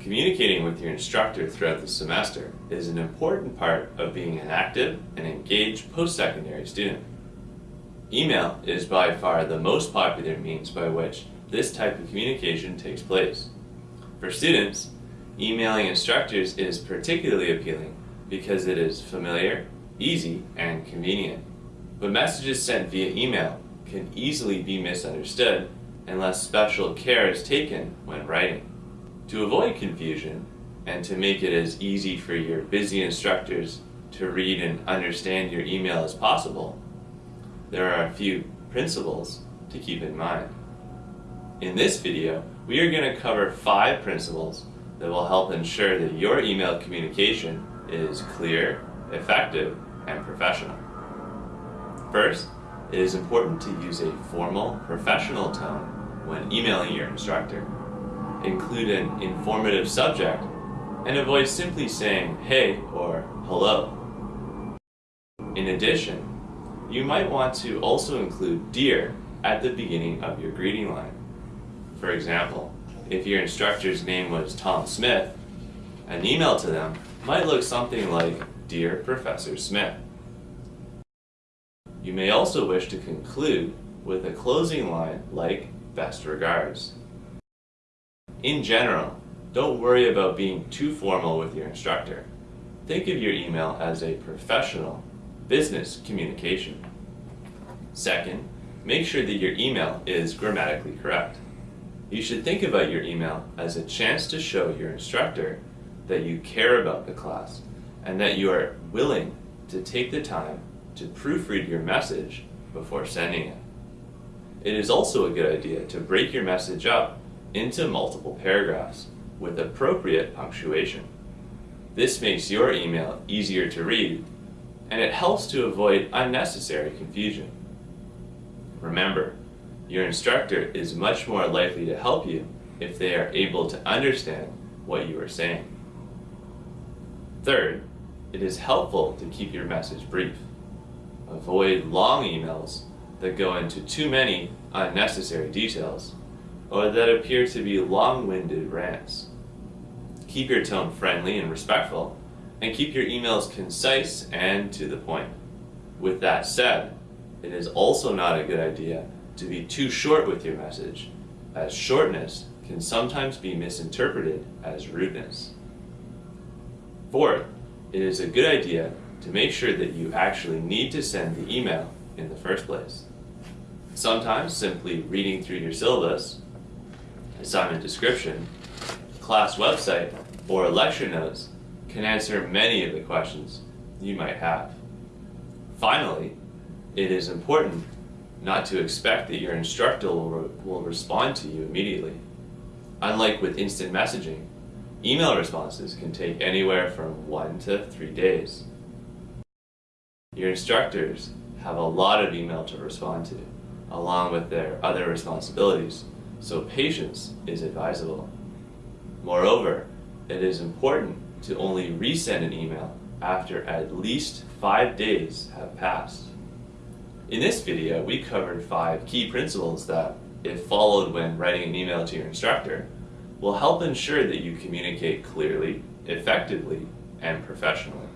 Communicating with your instructor throughout the semester is an important part of being an active and engaged post-secondary student. Email is by far the most popular means by which this type of communication takes place. For students, emailing instructors is particularly appealing because it is familiar, easy, and convenient. But messages sent via email can easily be misunderstood unless special care is taken when writing. To avoid confusion, and to make it as easy for your busy instructors to read and understand your email as possible, there are a few principles to keep in mind. In this video, we are going to cover five principles that will help ensure that your email communication is clear, effective, and professional. First, it is important to use a formal, professional tone when emailing your instructor include an informative subject, and avoid simply saying hey or hello. In addition, you might want to also include dear at the beginning of your greeting line. For example, if your instructor's name was Tom Smith, an email to them might look something like Dear Professor Smith. You may also wish to conclude with a closing line like Best regards. In general, don't worry about being too formal with your instructor. Think of your email as a professional, business communication. Second, make sure that your email is grammatically correct. You should think about your email as a chance to show your instructor that you care about the class and that you are willing to take the time to proofread your message before sending it. It is also a good idea to break your message up into multiple paragraphs with appropriate punctuation. This makes your email easier to read and it helps to avoid unnecessary confusion. Remember, your instructor is much more likely to help you if they are able to understand what you are saying. Third, it is helpful to keep your message brief. Avoid long emails that go into too many unnecessary details or that appear to be long-winded rants. Keep your tone friendly and respectful, and keep your emails concise and to the point. With that said, it is also not a good idea to be too short with your message, as shortness can sometimes be misinterpreted as rudeness. Fourth, it is a good idea to make sure that you actually need to send the email in the first place. Sometimes simply reading through your syllabus assignment description, class website, or lecture notes can answer many of the questions you might have. Finally, it is important not to expect that your instructor will, re will respond to you immediately. Unlike with instant messaging, email responses can take anywhere from one to three days. Your instructors have a lot of email to respond to, along with their other responsibilities, so patience is advisable. Moreover, it is important to only resend an email after at least five days have passed. In this video, we covered five key principles that, if followed when writing an email to your instructor, will help ensure that you communicate clearly, effectively, and professionally.